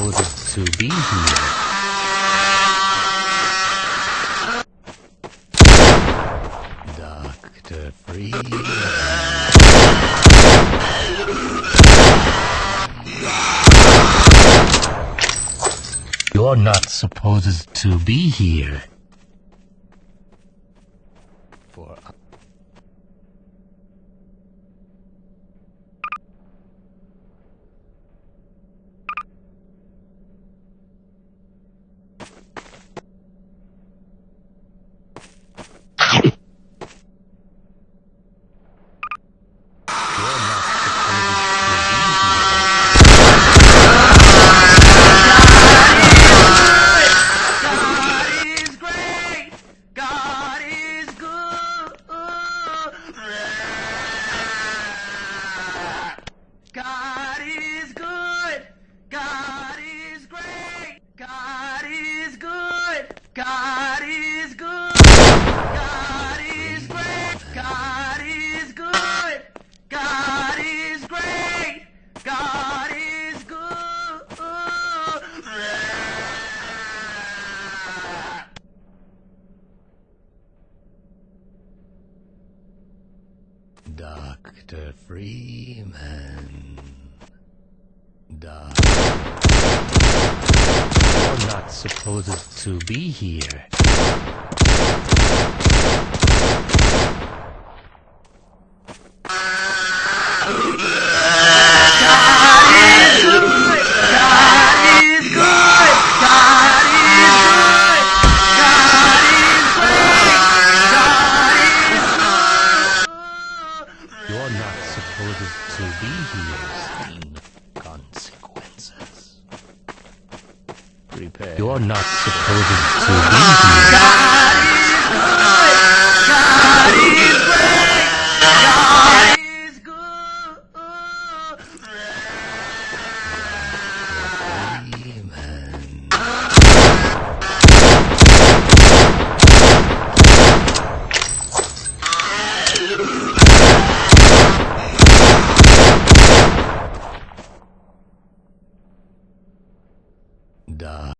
supposed to be here. You're not supposed to be here. For God is good. God is great. God is good. God is great. God is good. Dr. Freeman. Doc. You're not supposed to be here. You're not supposed to be here. Consequences. prepare. You're not supposed to be here. uh,